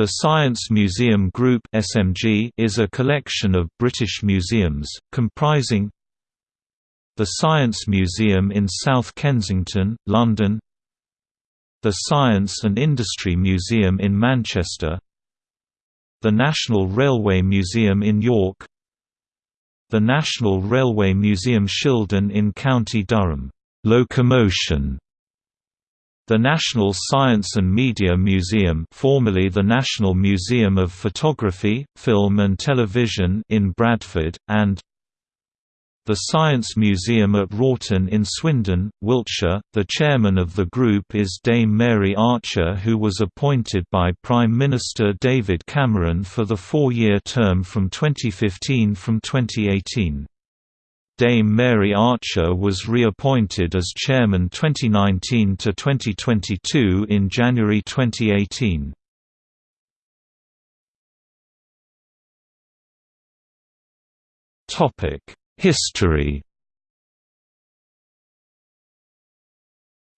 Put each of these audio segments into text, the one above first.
The Science Museum Group (SMG) is a collection of British museums comprising the Science Museum in South Kensington, London, the Science and Industry Museum in Manchester, the National Railway Museum in York, the National Railway Museum Shildon in County Durham, locomotion the National Science and Media Museum formerly the National Museum of Photography, Film and Television in Bradford, and the Science Museum at Wroughton in Swindon, Wiltshire. The chairman of the group is Dame Mary Archer who was appointed by Prime Minister David Cameron for the four-year term from 2015 from 2018. Dame Mary Archer was reappointed as chairman 2019 to 2022 in January 2018. Topic: History.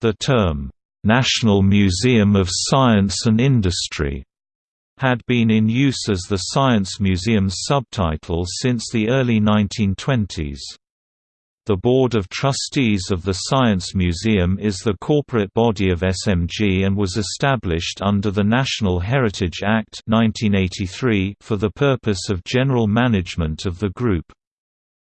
The term National Museum of Science and Industry had been in use as the Science Museum's subtitle since the early 1920s. The Board of Trustees of the Science Museum is the corporate body of SMG and was established under the National Heritage Act 1983 for the purpose of general management of the group.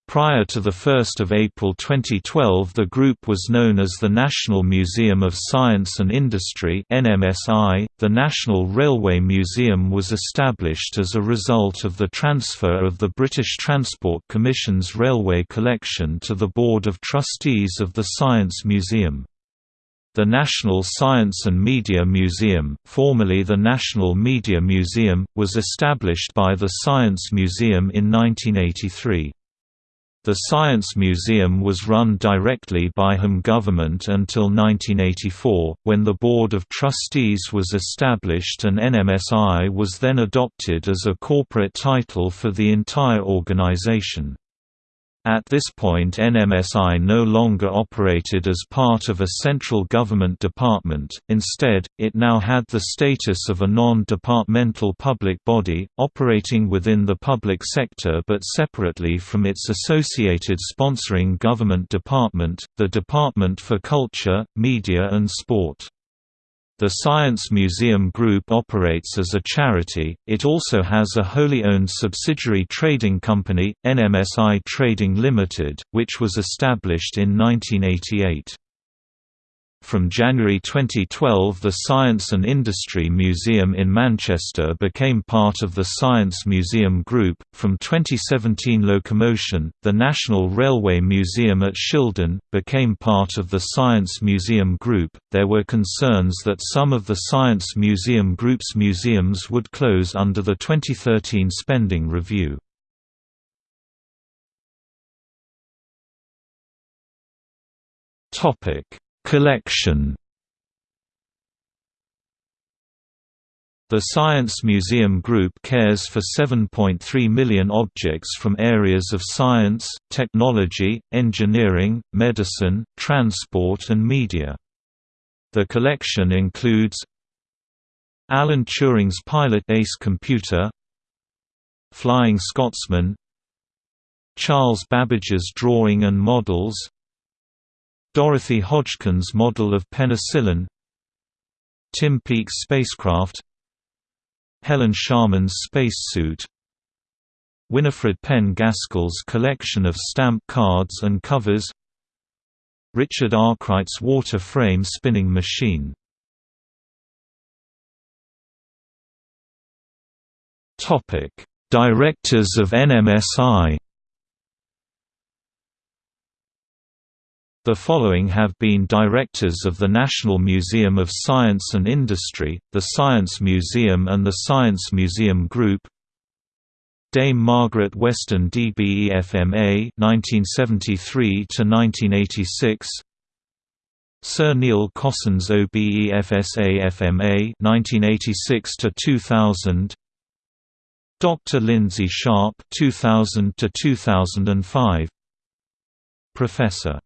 Prior to 1 April 2012 the group was known as the National Museum of Science and Industry. .The National Railway Museum was established as a result of the transfer of the British Transport Commission's railway collection to the Board of Trustees of the Science Museum. The National Science and Media Museum, formerly the National Media Museum, was established by the Science Museum in 1983. The Science Museum was run directly by Home government until 1984, when the Board of Trustees was established and NMSI was then adopted as a corporate title for the entire organization. At this point NMSI no longer operated as part of a central government department, instead, it now had the status of a non-departmental public body, operating within the public sector but separately from its associated sponsoring government department, the Department for Culture, Media and Sport. The Science Museum Group operates as a charity, it also has a wholly owned subsidiary trading company, NMSI Trading Limited, which was established in 1988. From January 2012 the Science and Industry Museum in Manchester became part of the Science Museum Group. From 2017 Locomotion, the National Railway Museum at Shildon, became part of the Science Museum Group. There were concerns that some of the Science Museum Group's museums would close under the 2013 spending review. Topic Collection The Science Museum Group cares for 7.3 million objects from areas of science, technology, engineering, medicine, transport and media. The collection includes Alan Turing's Pilot Ace computer Flying Scotsman Charles Babbage's drawing and models Dorothy Hodgkin's model of penicillin Tim Peake's spacecraft Helen Sharman's spacesuit Winifred Penn Gaskell's collection of stamp cards and covers Richard Arkwright's water frame spinning machine. Directors of NMSI The following have been directors of the National Museum of Science and Industry, the Science Museum and the Science Museum Group. Dame Margaret Weston DBEFMA 1973 to 1986 Sir Neil Cossons OBEFSA FMA 1986 to 2000 Dr Lindsay Sharp 2000 to 2005 Professor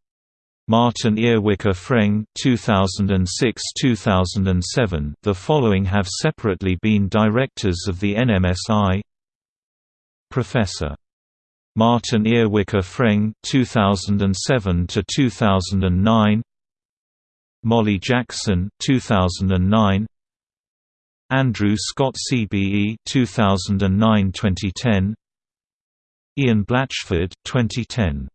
Martin Earwicker Freng 2006-2007 The following have separately been directors of the NMSI Professor. Martin Earwicker Freng 2007 to 2009 Molly Jackson 2009 Andrew Scott CBE 2009-2010 Ian Blatchford 2010